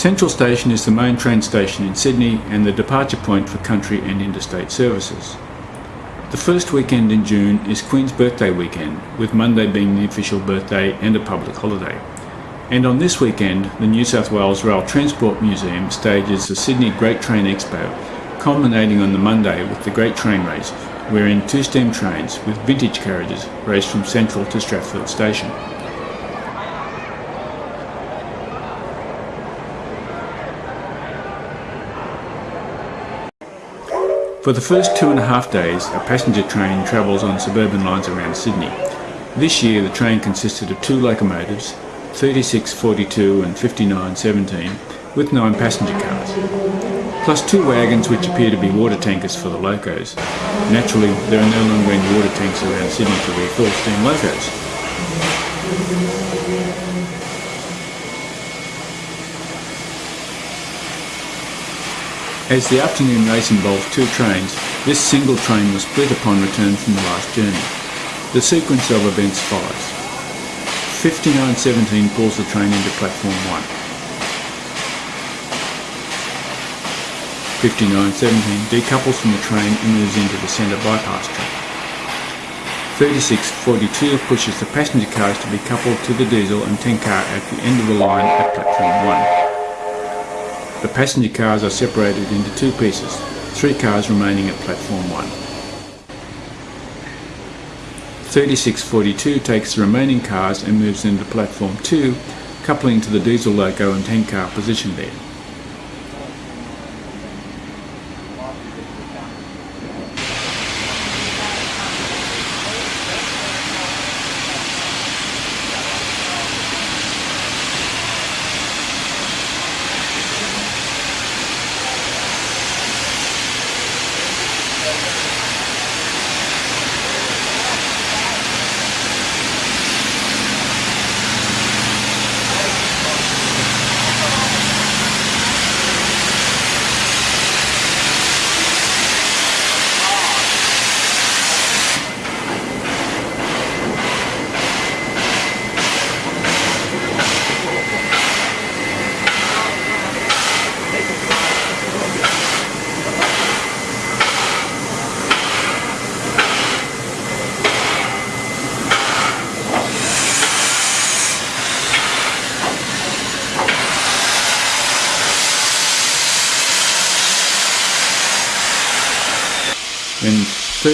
Central Station is the main train station in Sydney and the departure point for country and interstate services. The first weekend in June is Queen's Birthday weekend, with Monday being the official birthday and a public holiday. And on this weekend, the New South Wales Rail Transport Museum stages the Sydney Great Train Expo, culminating on the Monday with the Great Train Race, wherein two steam trains with vintage carriages race from Central to Strathfield Station. For the first two and a half days, a passenger train travels on suburban lines around Sydney. This year the train consisted of two locomotives, 3642 and 5917, with nine passenger cars, plus two wagons which appear to be water tankers for the locos. Naturally, there are no longer any water tanks around Sydney to refill steam locos. As the afternoon race involved two trains, this single train was split upon return from the last journey. The sequence of events follows. 5917 pulls the train into platform 1. 5917 decouples from the train and moves into the centre bypass track. 3642 pushes the passenger cars to be coupled to the diesel and 10 car at the end of the line at platform 1. The passenger cars are separated into two pieces, three cars remaining at platform 1. 3642 takes the remaining cars and moves into platform 2, coupling to the diesel loco and 10 car position there.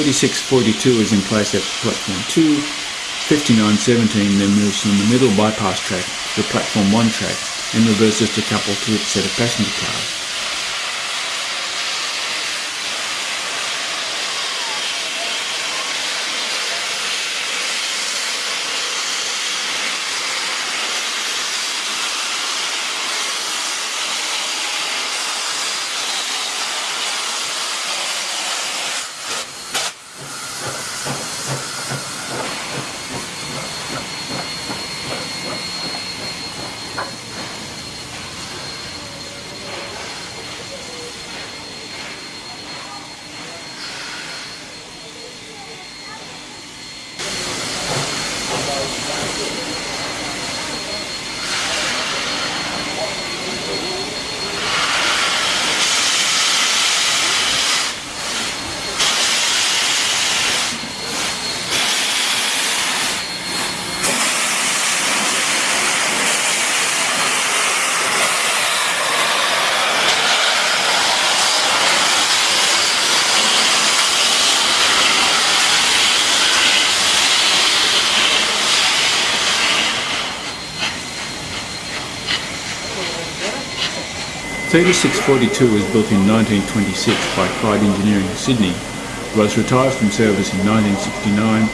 3642 is in place at platform 2, 5917 then moves from the middle bypass track to the platform 1 track and reverses to couple to its set of passenger cars. Thirty-six forty-two was built in 1926 by Clyde Engineering Sydney, was retired from service in 1969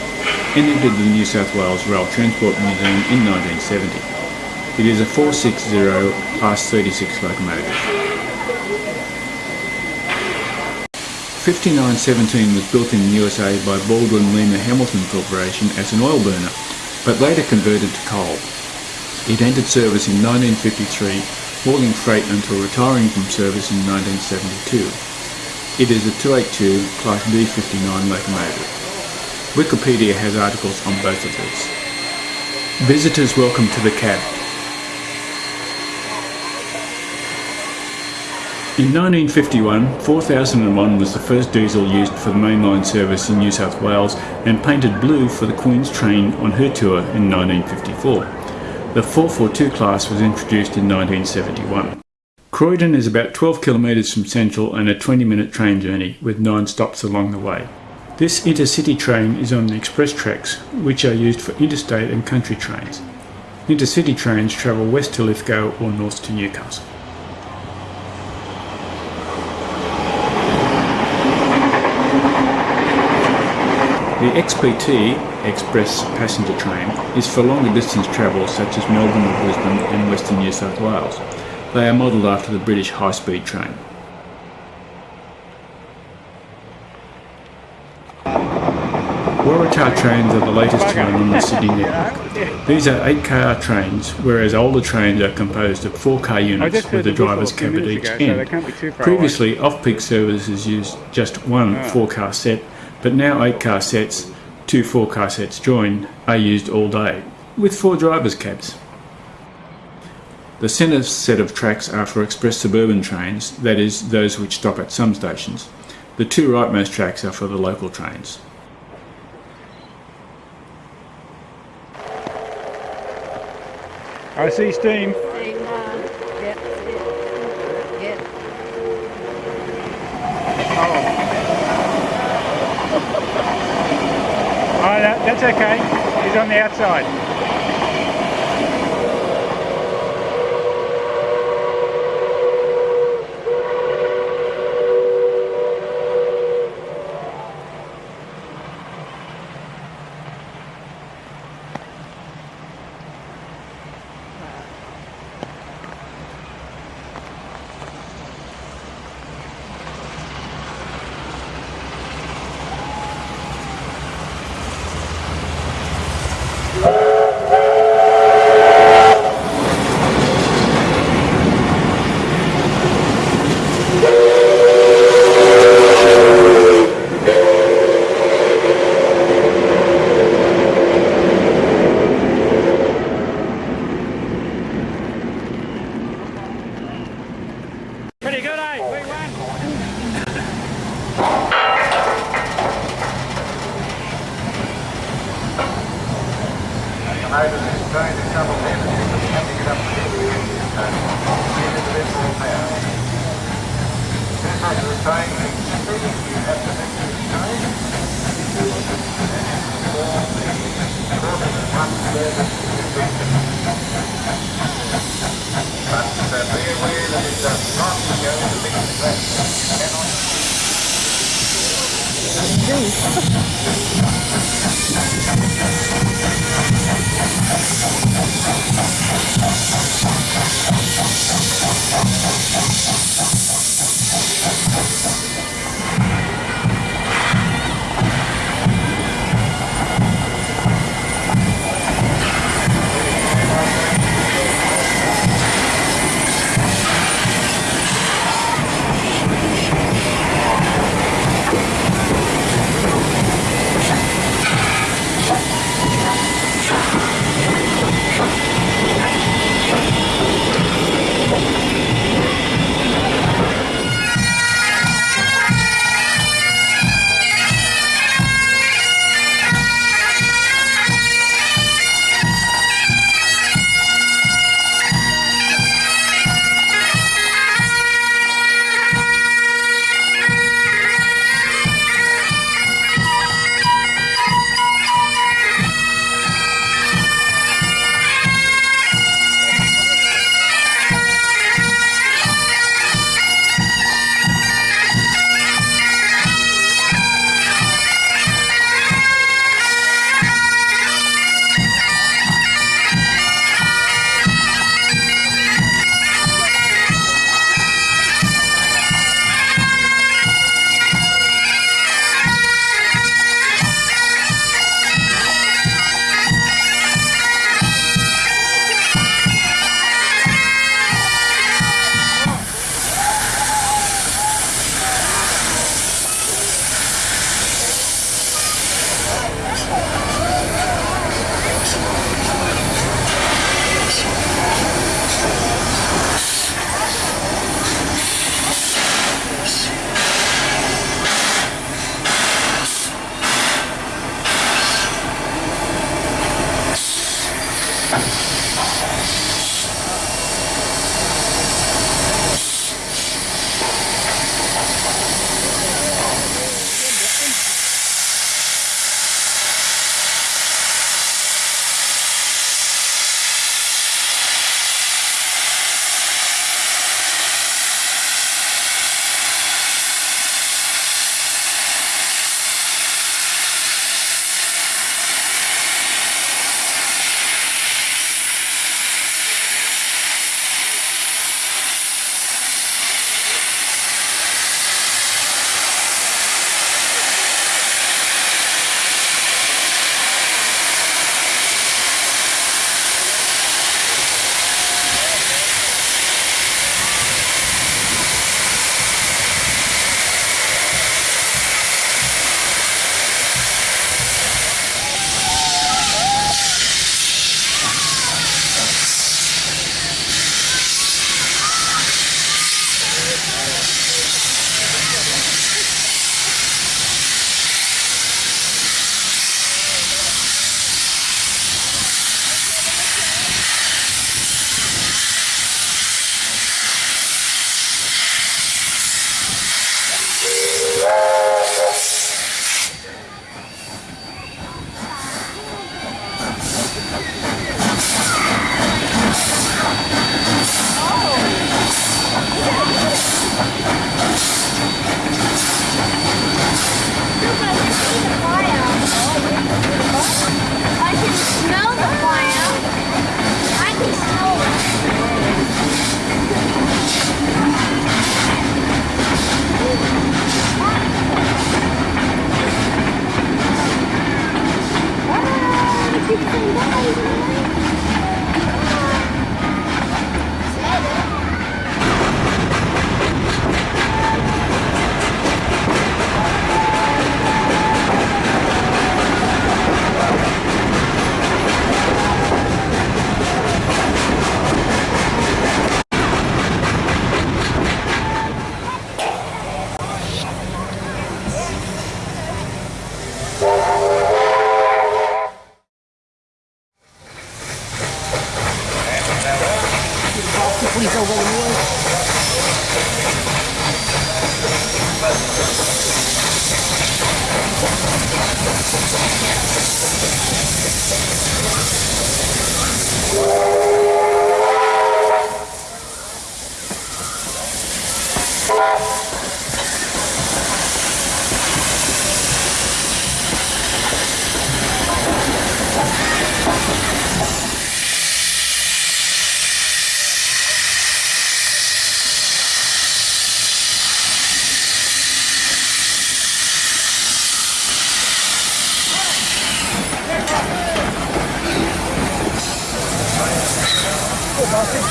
and entered the New South Wales Rail Transport Museum in 1970. It is a 460 Class 36 locomotive. 5917 was built in the USA by Baldwin Lima Hamilton Corporation as an oil burner, but later converted to coal. It entered service in 1953 hauling freight until retiring from service in 1972. It is a 282 Class D59 locomotive. Wikipedia has articles on both of these. Visitors welcome to the cab. In 1951, 4001 was the first diesel used for the mainline service in New South Wales and painted blue for the Queen's train on her tour in 1954. The 442 class was introduced in 1971. Croydon is about 12 kilometres from Central and a 20 minute train journey with 9 stops along the way. This intercity train is on the express tracks which are used for interstate and country trains. Intercity trains travel west to Lithgow or north to Newcastle. The XPT Express passenger train is for longer distance travel such as Melbourne or Brisbane and Western New South Wales. They are modelled after the British high-speed train. Waratah trains are the latest run on the Sydney network. These are 8-car trains, whereas older trains are composed of 4-car units with the driver's cab at each end. Previously, off-peak services used just one 4-car set but now 8 car sets, two 4 car sets joined, are used all day, with 4 drivers' cabs. The centre set of tracks are for express suburban trains, that is, those which stop at some stations. The two rightmost tracks are for the local trains. I see steam. Uh, oh, that, that's okay. He's on the outside. Ha ha ha!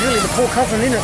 Really the poor cousin, isn't